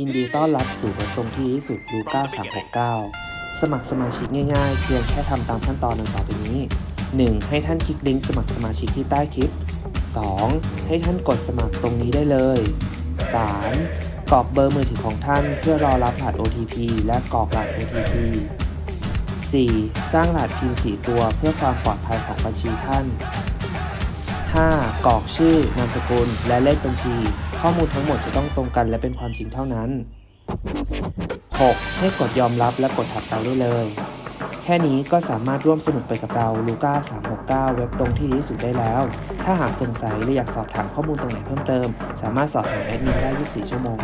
ยินดีต้อนรับสู่เว็บตรงที่ดีที่สุดลูก้า369 สมัครสมาชิกง่ายๆ เพียงแค่ทำตามขั้นตอนดังต่อไปนี้ 1. ให้ท่านคลิกลิงก์สมัครสมาชิกที่ใต้คลิป 2. ให้ท่านกดสมัครตรงนี้ได้เลย 3. กรอกเบอร์มือถือของท่านเพื่อรอรับรหัส OTP และกรอกรหัส OTP 4. สร้างรหัส PIN 4ตัวเพื่อความปลอดภัยของบัญชีท่าน 5. กรอกชื่อนามสกุลและเลขบัญชี ข้อมูลทั้งหมดจะต้องตรงกันและเป็นความจริงเท่านั้น 6. ให้กดยอมรับและกดถัดไปได้เลย แค่นี้ก็สามารถร่วมสนุกไปกับเราลูก้า369 เว็บตรงที่ดีที่สุดได้แล้ว ถ้าหากสงสัยหรืออยากสอบถามข้อมูลตรงไหนเพิ่มเติม สามารถสอบถามแอดมินได้ 24 ชั่วโมง